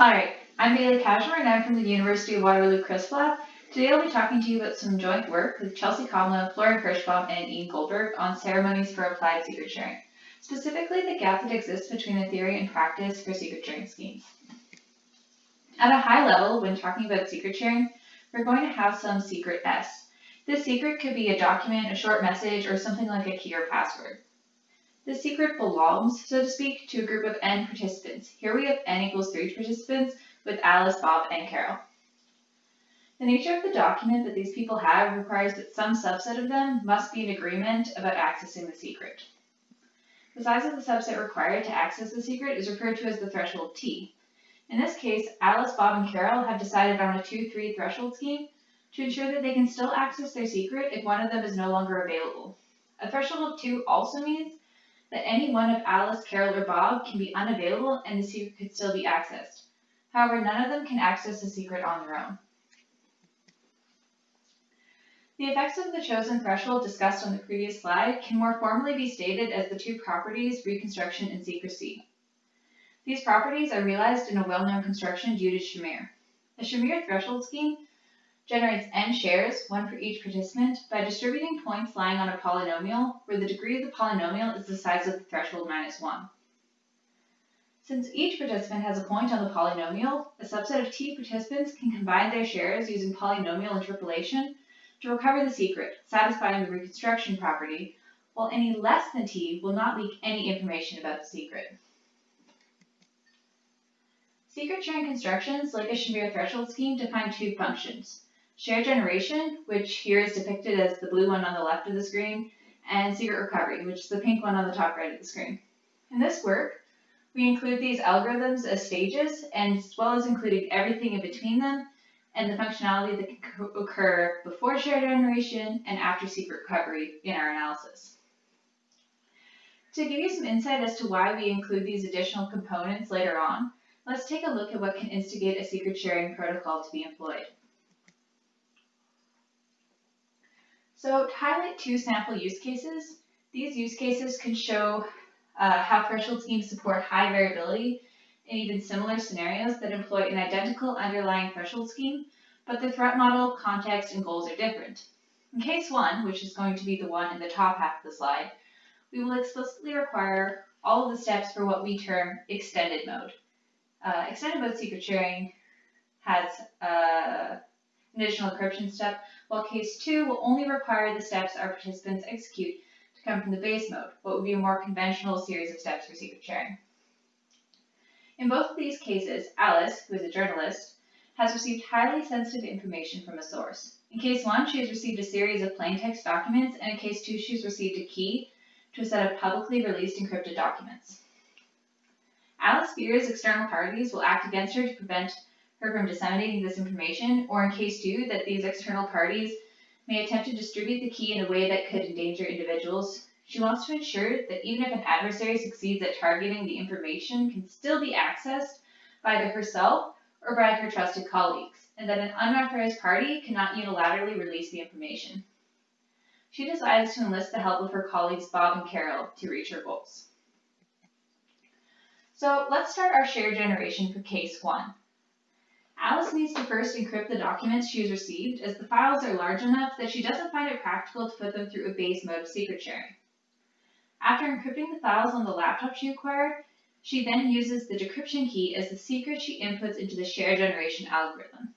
Alright, I'm Bailey Kacsmar and I'm from the University of Waterloo CrySP Lab. Today I'll be talking to you about some joint work with Chelsea Komlo, Florian Kerschbaum, and Ian Goldberg on ceremonies for applied secret sharing, specifically the gap that exists between the theory and practice for secret sharing schemes. At a high level, when talking about secret sharing, we're going to have some secret S. This secret could be a document, a short message, or something like a key or password. The secret belongs, so to speak, to a group of n participants. Here we have n equals 3 participants with Alice, Bob, and Carol. The nature of the document that these people have requires that some subset of them must be in agreement about accessing the secret. The size of the subset required to access the secret is referred to as the threshold T. In this case, Alice, Bob, and Carol have decided on a 2-3 threshold scheme to ensure that they can still access their secret if one of them is no longer available. A threshold of 2 also means that any one of Alice, Carol, or Bob can be unavailable and the secret could still be accessed. However, none of them can access the secret on their own. The effects of the chosen threshold discussed on the previous slide can more formally be stated as the two properties, reconstruction and secrecy. These properties are realized in a well-known construction due to Shamir. The Shamir threshold scheme generates n shares, one for each participant, by distributing points lying on a polynomial where the degree of the polynomial is the size of the threshold minus 1. Since each participant has a point on the polynomial, a subset of t participants can combine their shares using polynomial interpolation to recover the secret, satisfying the reconstruction property, while any less than t will not leak any information about the secret. Secret sharing constructions, like a Shamir threshold scheme, define two functions. Share generation, which here is depicted as the blue one on the left of the screen, and secret recovery, which is the pink one on the top right of the screen. In this work, we include these algorithms as stages, and as well as including everything in between them, and the functionality that can occur before share generation and after secret recovery in our analysis. To give you some insight as to why we include these additional components later on, let's take a look at what can instigate a secret sharing protocol to be employed. So to highlight two sample use cases, these use cases can show uh, how threshold schemes support high variability in even similar scenarios that employ an identical underlying threshold scheme, but the threat model, context, and goals are different. In case one, which is going to be the one in the top half of the slide, we will explicitly require all of the steps for what we term extended mode. Uh, extended mode secret sharing has uh, an additional encryption step, while case 2 will only require the steps our participants execute to come from the base mode, what would be a more conventional series of steps for secret sharing. In both of these cases, Alice, who is a journalist, has received highly sensitive information from a source. In case 1, she has received a series of plain text documents, and in case 2, she has received a key to a set of publicly released encrypted documents. Alice fears external parties will act against her to prevent her from disseminating this information, or in case two, that these external parties may attempt to distribute the key in a way that could endanger individuals. She wants to ensure that even if an adversary succeeds at targeting the information can still be accessed by either herself or by her trusted colleagues, and that an unauthorized party cannot unilaterally release the information. She decides to enlist the help of her colleagues Bob and Carol to reach her goals. So let's start our share generation for case one. Alice needs to first encrypt the documents she has received as the files are large enough that she doesn't find it practical to put them through a base mode of secret sharing. After encrypting the files on the laptop she acquired, she then uses the decryption key as the secret she inputs into the share generation algorithm.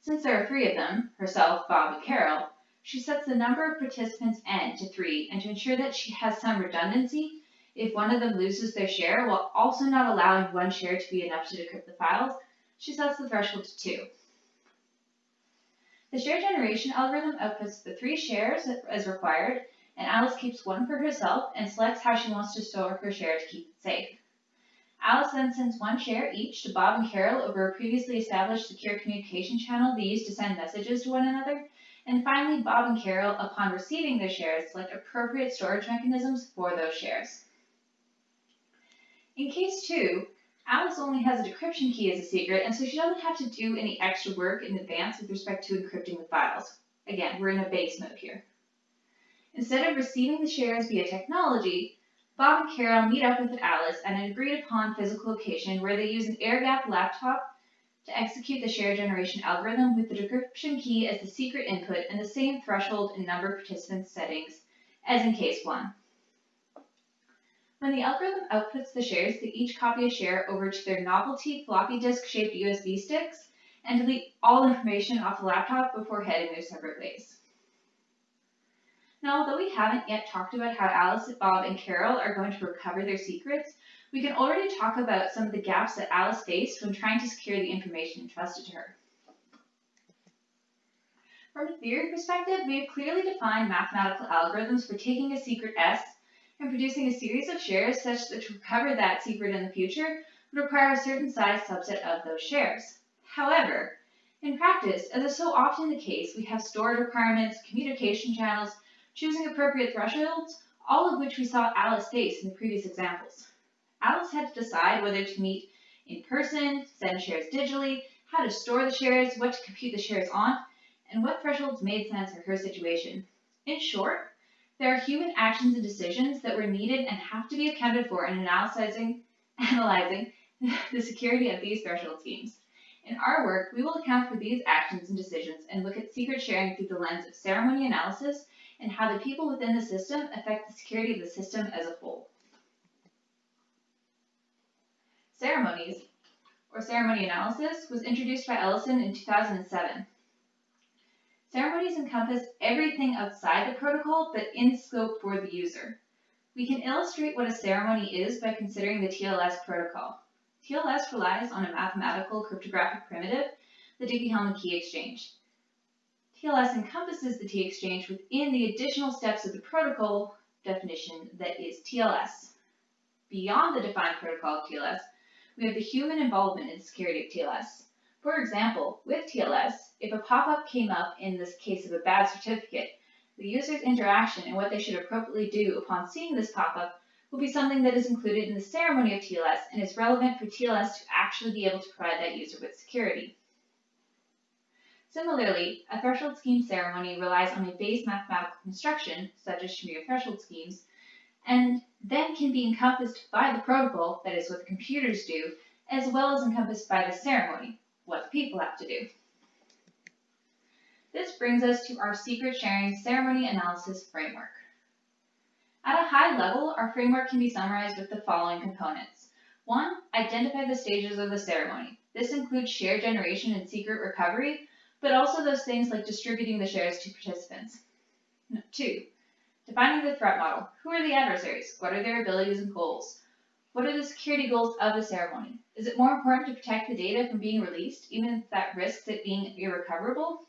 Since there are three of them, herself, Bob, and Carol, she sets the number of participants n to 3, and to ensure that she has some redundancy, if one of them loses their share while also not allowing one share to be enough to decrypt the files, she sets the threshold to 2. The share generation algorithm outputs the three shares as required, and Alice keeps one for herself and selects how she wants to store her share to keep it safe. Alice then sends one share each to Bob and Carol over a previously established secure communication channel they use to send messages to one another, and finally Bob and Carol, upon receiving their shares, select appropriate storage mechanisms for those shares. In case 2, Alice only has a decryption key as a secret, and so she doesn't have to do any extra work in advance with respect to encrypting the files. Again, we're in a base mode here. Instead of receiving the shares via technology, Bob and Carol meet up with Alice at an agreed upon physical location where they use an air gap laptop to execute the share generation algorithm with the decryption key as the secret input and the same threshold and number participant settings as in case 1. When the algorithm outputs the shares, they each copy a share over to their novelty floppy disk shaped USB sticks and delete all information off the laptop before heading their separate ways. Now, although we haven't yet talked about how Alice, Bob, and Carol are going to recover their secrets, we can already talk about some of the gaps that Alice faced when trying to secure the information entrusted to her. From a theory perspective, we have clearly defined mathematical algorithms for taking a secret S and producing a series of shares such that to recover that secret in the future would require a certain size subset of those shares. However, in practice, as is so often the case, we have stored requirements, communication channels, choosing appropriate thresholds, all of which we saw Alice face in the previous examples. Alice had to decide whether to meet in person, send shares digitally, how to store the shares, what to compute the shares on, and what thresholds made sense for her situation. In short, there are human actions and decisions that were needed and have to be accounted for in analyzing, analyzing the security of these threshold schemes. In our work, we will account for these actions and decisions and look at secret sharing through the lens of ceremony analysis and how the people within the system affect the security of the system as a whole. Ceremonies, or ceremony analysis, was introduced by Ellison in 2007. Ceremonies encompass everything outside the protocol, but in scope for the user. We can illustrate what a ceremony is by considering the TLS protocol. TLS relies on a mathematical cryptographic primitive, the Diffie-Hellman key exchange. TLS encompasses the key exchange within the additional steps of the protocol definition that is TLS. Beyond the defined protocol of TLS, we have the human involvement in security of TLS. For example, with TLS, if a pop-up came up in this case of a bad certificate, the user's interaction and what they should appropriately do upon seeing this pop-up will be something that is included in the ceremony of TLS and is relevant for TLS to actually be able to provide that user with security. Similarly, a threshold scheme ceremony relies on a base mathematical construction, such as Shamir threshold schemes, and then can be encompassed by the protocol, that is what the computers do, as well as encompassed by the ceremony, what the people have to do. This brings us to our secret sharing ceremony analysis framework. At a high level, our framework can be summarized with the following components. One, identify the stages of the ceremony. This includes share generation and secret recovery, but also those things like distributing the shares to participants. Two, defining the threat model. Who are the adversaries? What are their abilities and goals? What are the security goals of the ceremony? Is it more important to protect the data from being released, even if that risks it being irrecoverable?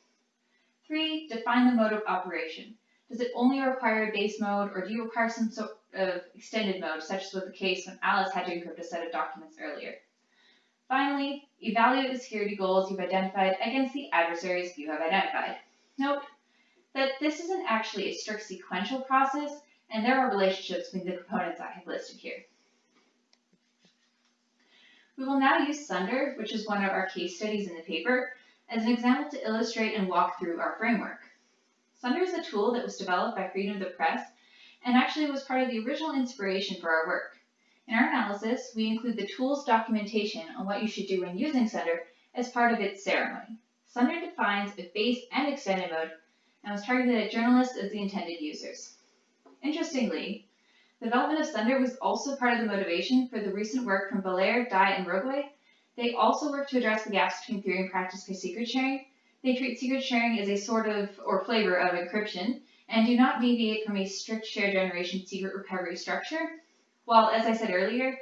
Three, define the mode of operation. Does it only require a base mode, or do you require some sort of extended mode, such as was the case when Alice had to encrypt a set of documents earlier? Finally, evaluate the security goals you've identified against the adversaries you have identified. Note that this isn't actually a strict sequential process, and there are relationships between the components I have listed here. We will now use Sunder, which is one of our case studies in the paper, as an example to illustrate and walk through our framework. Sunder is a tool that was developed by Freedom of the Press and actually was part of the original inspiration for our work. In our analysis, we include the tool's documentation on what you should do when using Sunder as part of its ceremony. Sunder defines a base and extended mode and was targeted at journalists as the intended users. Interestingly, the development of Sunder was also part of the motivation for the recent work from Bellare, Dai, and Rogaway. They also work to address the gaps between theory and practice by secret sharing. They treat secret sharing as a sort of or flavor of encryption and do not deviate from a strict share generation secret recovery structure while, as I said earlier,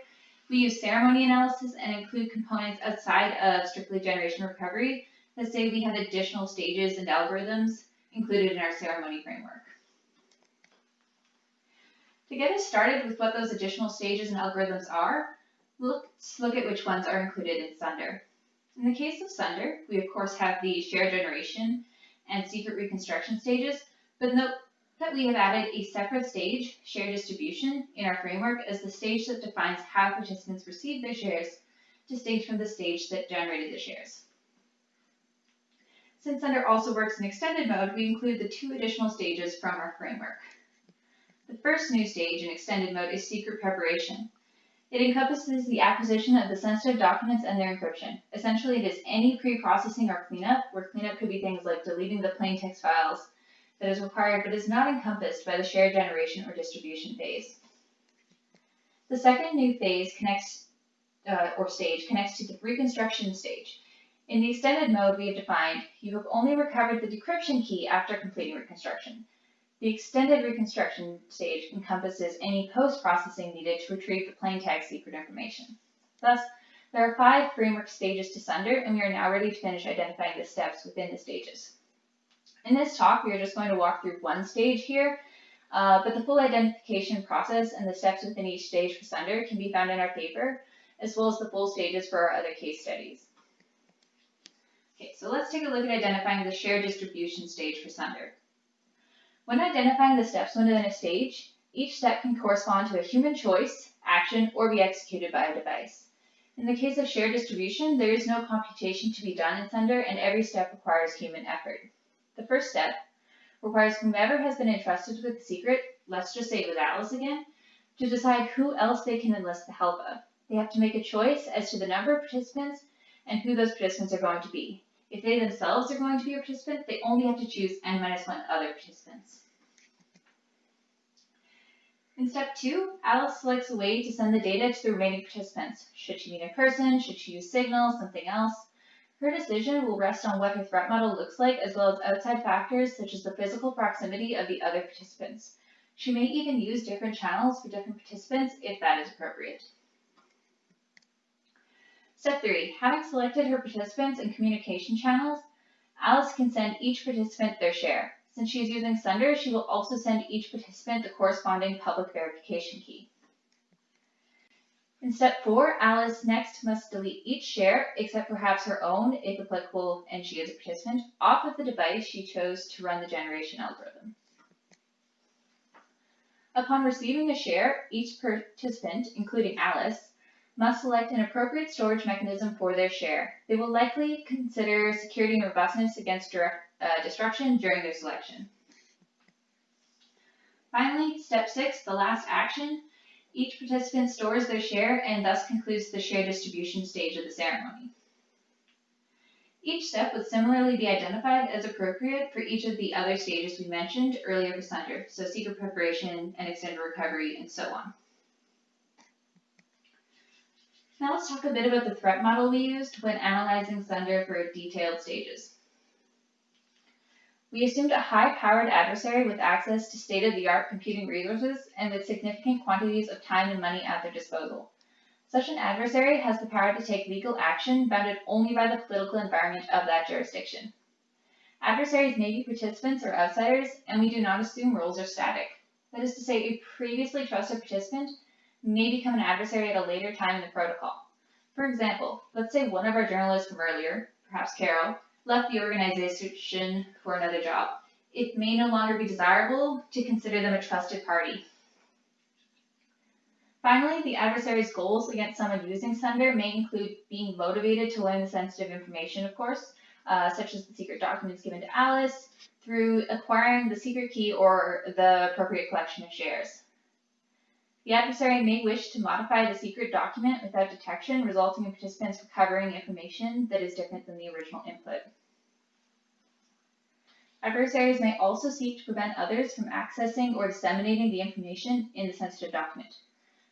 we use ceremony analysis and include components outside of strictly generation recovery that say we have additional stages and algorithms included in our ceremony framework. To get us started with what those additional stages and algorithms are, let's look at which ones are included in Sunder. In the case of Sunder, we of course have the share generation and secret reconstruction stages, but note that we have added a separate stage, share distribution, in our framework as the stage that defines how participants receive their shares, distinct from the stage that generated the shares. Since Sunder also works in extended mode, we include the two additional stages from our framework. The first new stage in extended mode is secret preparation. It encompasses the acquisition of the sensitive documents and their encryption. Essentially, it is any pre-processing or cleanup, where cleanup could be things like deleting the plain text files that is required but is not encompassed by the shared generation or distribution phase. The second new phase connects, uh, or stage, connects to the reconstruction stage. In the extended mode we have defined, you have only recovered the decryption key after completing reconstruction. The extended reconstruction stage encompasses any post-processing needed to retrieve the plain text secret information. Thus, there are five framework stages to Sunder, and we are now ready to finish identifying the steps within the stages. In this talk, we are just going to walk through one stage here, uh, but the full identification process and the steps within each stage for Sunder can be found in our paper, as well as the full stages for our other case studies. Okay, so let's take a look at identifying the shared distribution stage for Sunder. When identifying the steps within a stage, each step can correspond to a human choice, action, or be executed by a device. In the case of shared distribution, there is no computation to be done in Sunder, and every step requires human effort. The first step requires whomever has been entrusted with the secret, let's just say with Alice again, to decide who else they can enlist the help of. They have to make a choice as to the number of participants and who those participants are going to be. If they themselves are going to be a participant, they only have to choose n minus 1 other participants. In step 2, Alice selects a way to send the data to the remaining participants. Should she meet in person? Should she use Signal? Something else? Her decision will rest on what her threat model looks like as well as outside factors such as the physical proximity of the other participants. She may even use different channels for different participants if that is appropriate. Step 3. Having selected her participants and communication channels, Alice can send each participant their share. Since she is using Sunder, she will also send each participant the corresponding public verification key. In step 4, Alice next must delete each share, except perhaps her own, if applicable and she is a participant, off of the device she chose to run the generation algorithm. Upon receiving a share, each participant, including Alice, must select an appropriate storage mechanism for their share. They will likely consider security and robustness against direct, uh, destruction during their selection. Finally, step six, the last action. Each participant stores their share and thus concludes the share distribution stage of the ceremony. Each step would similarly be identified as appropriate for each of the other stages we mentioned earlier for Sunder, so secret preparation and extended recovery and so on. Now let's talk a bit about the threat model we used when analyzing Sunder for detailed stages. We assumed a high-powered adversary with access to state-of-the-art computing resources and with significant quantities of time and money at their disposal. Such an adversary has the power to take legal action bounded only by the political environment of that jurisdiction. Adversaries may be participants or outsiders, and we do not assume roles are static. That is to say, a previously trusted participant may become an adversary at a later time in the protocol. For example, let's say one of our journalists from earlier, perhaps Carol, left the organization for another job. It may no longer be desirable to consider them a trusted party. Finally, the adversary's goals against someone using Sunder may include being motivated to learn the sensitive information, of course, uh, such as the secret documents given to Alice, through acquiring the secret key or the appropriate collection of shares. The adversary may wish to modify the secret document without detection, resulting in participants recovering information that is different than the original input. Adversaries may also seek to prevent others from accessing or disseminating the information in the sensitive document.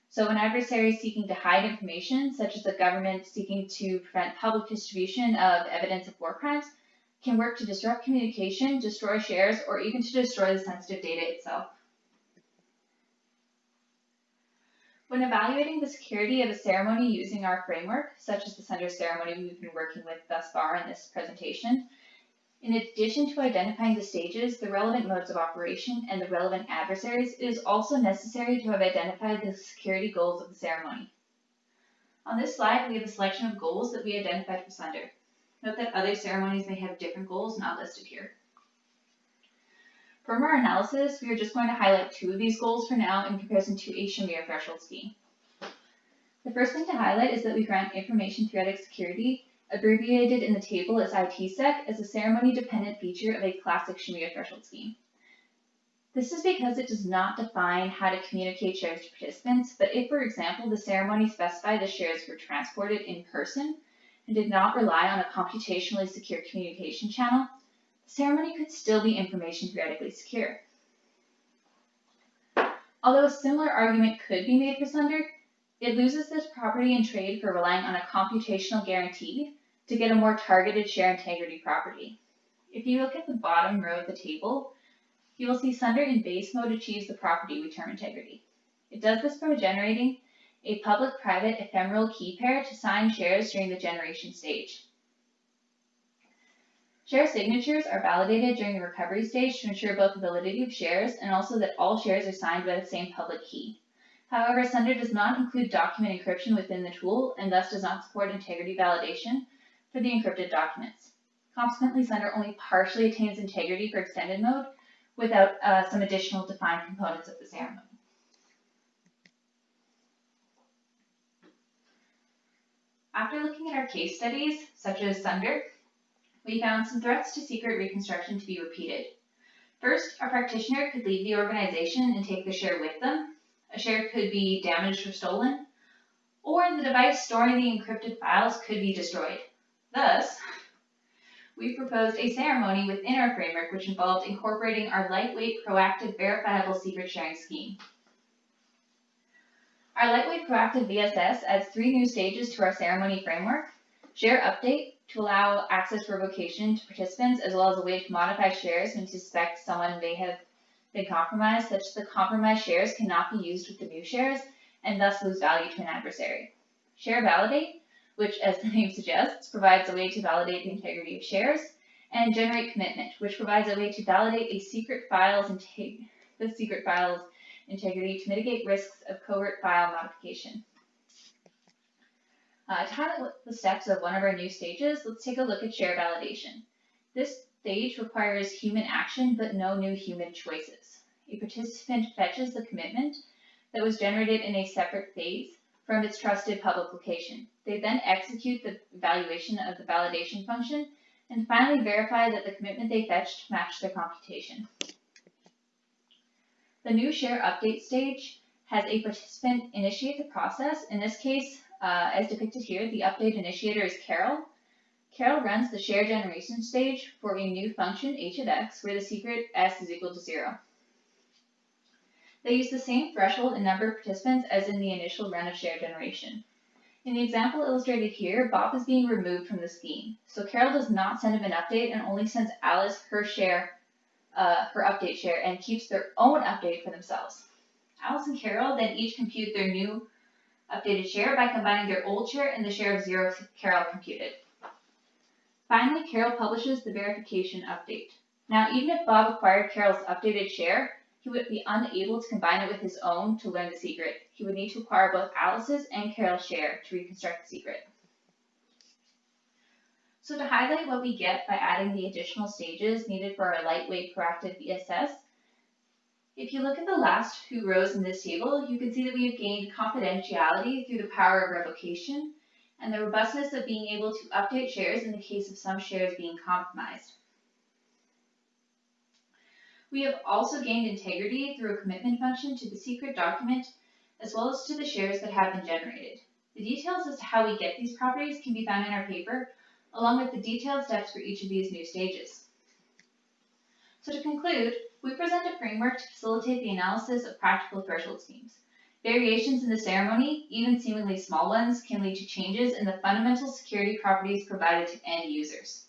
So an adversary seeking to hide information, such as the government seeking to prevent public distribution of evidence of war crimes, can work to disrupt communication, destroy shares, or even to destroy the sensitive data itself. When evaluating the security of a ceremony using our framework, such as the Sunder ceremony we've been working with thus far in this presentation, in addition to identifying the stages, the relevant modes of operation, and the relevant adversaries, it is also necessary to have identified the security goals of the ceremony. On this slide, we have a selection of goals that we identified for Sunder. Note that other ceremonies may have different goals not listed here. From our analysis, we are just going to highlight two of these goals for now in comparison to a Shamir threshold scheme. The first thing to highlight is that we grant information theoretic security, abbreviated in the table as ITSEC, as a ceremony-dependent feature of a classic Shamir threshold scheme. This is because it does not define how to communicate shares to participants, but if, for example, the ceremony specified the shares were transported in person and did not rely on a computationally secure communication channel, the ceremony could still be information theoretically secure. Although a similar argument could be made for Sunder, it loses this property in trade for relying on a computational guarantee to get a more targeted share integrity property. If you look at the bottom row of the table, you will see Sunder in base mode achieves the property we term integrity. It does this by generating a public-private ephemeral key pair to sign shares during the generation stage. Share signatures are validated during the recovery stage to ensure both the validity of shares and also that all shares are signed by the same public key. However, Sunder does not include document encryption within the tool and thus does not support integrity validation for the encrypted documents. Consequently, Sunder only partially attains integrity for extended mode without uh, some additional defined components of the ceremony. After looking at our case studies, such as Sunder, we found some threats to secret reconstruction to be repeated. First, a practitioner could leave the organization and take the share with them. A share could be damaged or stolen, or the device storing the encrypted files could be destroyed. Thus, we proposed a ceremony within our framework which involved incorporating our lightweight, proactive, verifiable secret sharing scheme. Our lightweight proactive VSS adds three new stages to our ceremony framework. Share update to allow access revocation to participants as well as a way to modify shares when you suspect someone may have been compromised such that the compromised shares cannot be used with the new shares and thus lose value to an adversary. Share validate, which as the name suggests, provides a way to validate the integrity of shares, and generate commitment, which provides a way to validate a secret files the secret files integrity to mitigate risks of covert file modification. Uh, to highlight the steps of one of our new stages, let's take a look at share validation. This stage requires human action but no new human choices. A participant fetches the commitment that was generated in a separate phase from its trusted public location. They then execute the evaluation of the validation function and finally verify that the commitment they fetched matched their computation. The new share update stage has a participant initiate the process. In this case, uh, as depicted here, the update initiator is Carol. Carol runs the share generation stage for a new function, h of x, where the secret s is equal to 0. They use the same threshold and number of participants as in the initial run of share generation. In the example illustrated here, Bob is being removed from the scheme. So Carol does not send him an update and only sends Alice her share uh, her update share and keeps their own update for themselves. Alice and Carol then each compute their new updated share by combining their old share and the share of zero Carol computed. Finally, Carol publishes the verification update. Now, even if Bob acquired Carol's updated share, he would be unable to combine it with his own to learn the secret. He would need to acquire both Alice's and Carol's share to reconstruct the secret. So to highlight what we get by adding the additional stages needed for our lightweight proactive VSS, if you look at the last two rows in this table, you can see that we have gained confidentiality through the power of revocation and the robustness of being able to update shares in the case of some shares being compromised. We have also gained integrity through a commitment function to the secret document as well as to the shares that have been generated. The details as to how we get these properties can be found in our paper, along with the detailed steps for each of these new stages. So to conclude, we present a framework to facilitate the analysis of practical threshold schemes. Variations in the ceremony, even seemingly small ones, can lead to changes in the fundamental security properties provided to end users.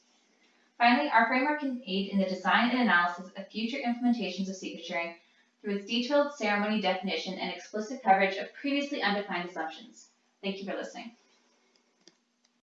Finally, our framework can aid in the design and analysis of future implementations of sharing through its detailed ceremony definition and explicit coverage of previously undefined assumptions. Thank you for listening.